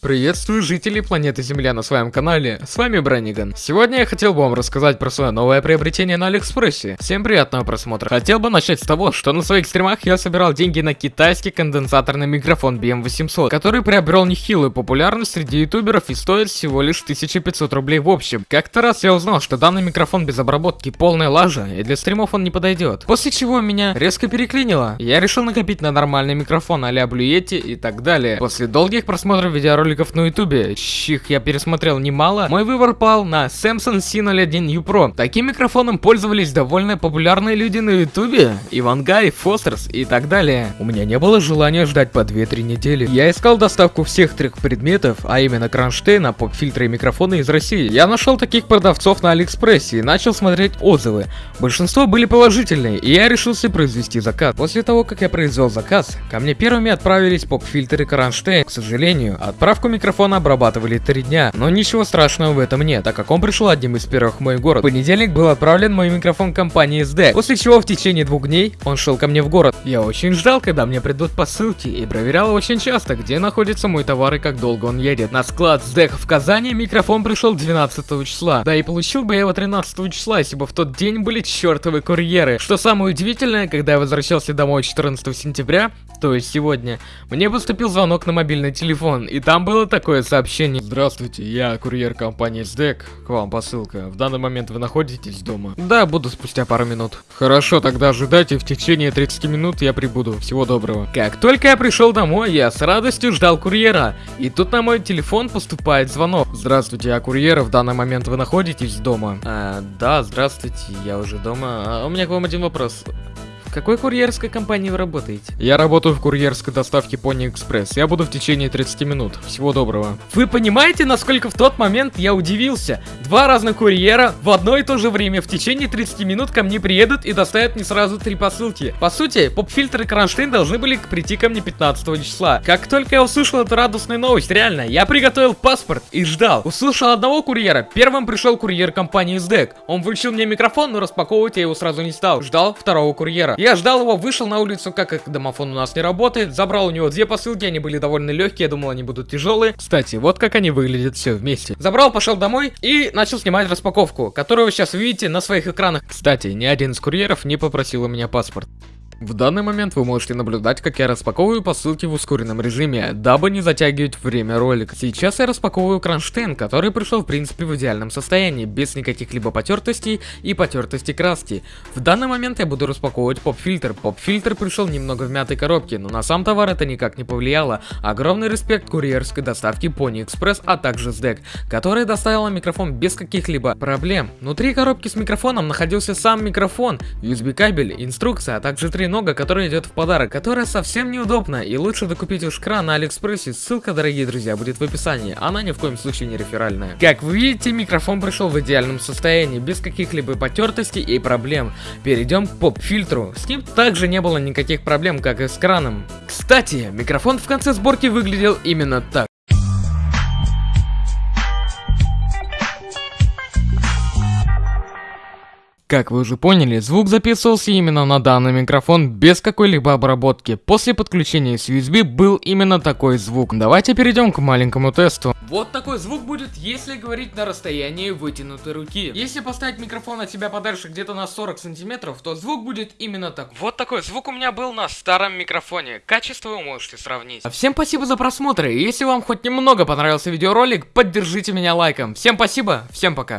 Приветствую жителей планеты Земля на своем канале, с вами Браниган. Сегодня я хотел бы вам рассказать про свое новое приобретение на Алиэкспрессе. Всем приятного просмотра. Хотел бы начать с того, что на своих стримах я собирал деньги на китайский конденсаторный микрофон BM800, который приобрел нехилую популярность среди ютуберов и стоит всего лишь 1500 рублей в общем. Как-то раз я узнал, что данный микрофон без обработки полная лажа, и для стримов он не подойдет. После чего меня резко переклинило. Я решил накопить на нормальный микрофон а-ля и так далее. После долгих просмотров видеороликов роликов на ютубе, чьих я пересмотрел немало, мой выбор пал на Samsung C01U Pro. Таким микрофоном пользовались довольно популярные люди на ютубе, Ивангай, Фостерс и так далее. У меня не было желания ждать по 2-3 недели. Я искал доставку всех трех предметов, а именно кронштейна, поп-фильтры и микрофоны из России. Я нашел таких продавцов на Алиэкспрессе и начал смотреть отзывы. Большинство были положительные, и я решился произвести заказ. После того, как я произвел заказ, ко мне первыми отправились поп-фильтры Кронштейн. К сожалению, отправка Отправку микрофона обрабатывали три дня, но ничего страшного в этом нет, так как он пришел одним из первых в мой город. В понедельник был отправлен мой микрофон компании SD, после чего в течение двух дней он шел ко мне в город. Я очень ждал, когда мне придут посылки, и проверял очень часто, где находится мой товар и как долго он едет. На склад SDEC в Казани микрофон пришел 12 числа, да и получил бы я его 13 числа, если бы в тот день были чертовы курьеры. Что самое удивительное, когда я возвращался домой 14 сентября, то есть сегодня, мне поступил звонок на мобильный телефон, и там было такое сообщение. Здравствуйте, я курьер компании SDEC, к вам посылка. В данный момент вы находитесь дома? Да, буду спустя пару минут. Хорошо, тогда ожидайте, в течение 30 минут я прибуду. Всего доброго. Как только я пришел домой, я с радостью ждал курьера. И тут на мой телефон поступает звонок. Здравствуйте, я курьер, в данный момент вы находитесь дома? А, да, здравствуйте, я уже дома. А у меня к вам один вопрос. Какой курьерской компании вы работаете? Я работаю в курьерской доставке Pony Express. Я буду в течение 30 минут. Всего доброго. Вы понимаете, насколько в тот момент я удивился? Два разных курьера в одно и то же время в течение 30 минут ко мне приедут и доставят мне сразу три посылки. По сути, поп-фильтр и кронштейн должны были прийти ко мне 15 числа. Как только я услышал эту радостную новость, реально, я приготовил паспорт и ждал. Услышал одного курьера, первым пришел курьер компании SDEC. Он вручил мне микрофон, но распаковывать я его сразу не стал. Ждал второго курьера. Я ждал его, вышел на улицу, как как домофон у нас не работает, забрал у него две посылки, они были довольно легкие, я думал, они будут тяжелые. Кстати, вот как они выглядят все вместе. Забрал, пошел домой и начал снимать распаковку, которую вы сейчас видите на своих экранах. Кстати, ни один из курьеров не попросил у меня паспорт. В данный момент вы можете наблюдать, как я распаковываю посылки в ускоренном режиме, дабы не затягивать время ролика. Сейчас я распаковываю кронштейн, который пришел в принципе в идеальном состоянии, без никаких либо потертостей и потертости краски. В данный момент я буду распаковывать поп-фильтр. Поп-фильтр пришел немного в мятой коробке, но на сам товар это никак не повлияло. Огромный респект курьерской доставки Pony Express, а также SDEC, которая доставила микрофон без каких-либо проблем. Внутри коробки с микрофоном находился сам микрофон, USB кабель, инструкция, а также три нога, которая идет в подарок, которая совсем неудобна и лучше докупить у Шкра на Алиэкспрессе, ссылка, дорогие друзья, будет в описании, она ни в коем случае не реферальная. Как вы видите, микрофон пришел в идеальном состоянии, без каких-либо потертостей и проблем. Перейдем к поп-фильтру, с ним также не было никаких проблем, как и с краном. Кстати, микрофон в конце сборки выглядел именно так. Как вы уже поняли, звук записывался именно на данный микрофон без какой-либо обработки. После подключения с USB был именно такой звук. Давайте перейдем к маленькому тесту. Вот такой звук будет, если говорить на расстоянии вытянутой руки. Если поставить микрофон от себя подальше где-то на 40 сантиметров, то звук будет именно так. Вот такой звук у меня был на старом микрофоне. Качество вы можете сравнить. Всем спасибо за просмотр. Если вам хоть немного понравился видеоролик, поддержите меня лайком. Всем спасибо, всем пока.